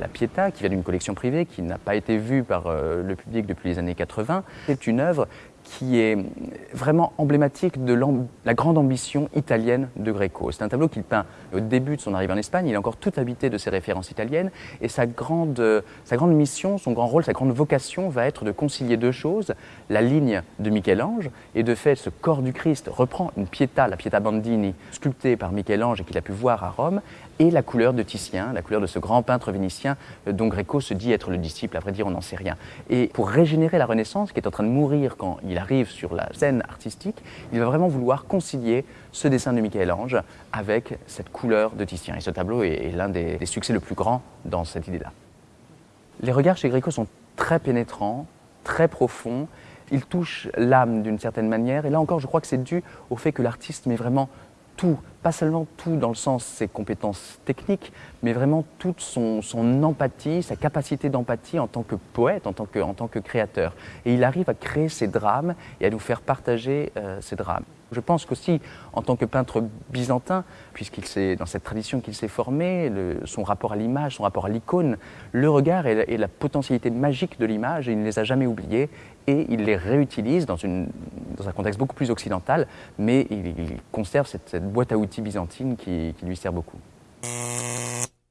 la Pietà, qui vient d'une collection privée, qui n'a pas été vue par euh, le public depuis les années 80. C'est une œuvre qui est vraiment emblématique de la grande ambition italienne de Greco. C'est un tableau qu'il peint au début de son arrivée en Espagne, il est encore tout habité de ses références italiennes, et sa grande, sa grande mission, son grand rôle, sa grande vocation va être de concilier deux choses, la ligne de Michel-Ange, et de fait ce corps du Christ reprend une Pietà, la Pietà Bandini, sculptée par Michel-Ange et qu'il a pu voir à Rome, et la couleur de Titien, la couleur de ce grand peintre vénitien euh, dont Greco se dit être le disciple, à vrai dire on n'en sait rien. Et pour régénérer la Renaissance, qui est en train de mourir quand il arrive sur la scène artistique, il va vraiment vouloir concilier ce dessin de Michel-Ange avec cette couleur de Titien. Et ce tableau est, l'un des, succès le plus grand dans cette idée-là. Les regards chez Greco sont très pénétrants, très profonds, ils touchent l'âme d'une certaine manière, et là encore je crois que c'est dû au fait que l'artiste met vraiment pas seulement tout dans le sens ses compétences techniques, mais vraiment toute son, empathie, sa capacité d'empathie en tant que poète, en tant que, en tant que créateur. Et il arrive à créer ces drames et à nous faire partager euh, ces drames. Je pense qu'aussi, en tant que peintre byzantin, puisqu'il s'est dans cette tradition qu'il s'est formé, son rapport à l'image, son rapport à l'icône, le regard et la, potentialité magique de l'image, il ne les a jamais oubliés et il les réutilise dans, une, dans un contexte beaucoup plus occidental, mais il, conserve cette, boîte à outils byzantine qui lui sert beaucoup.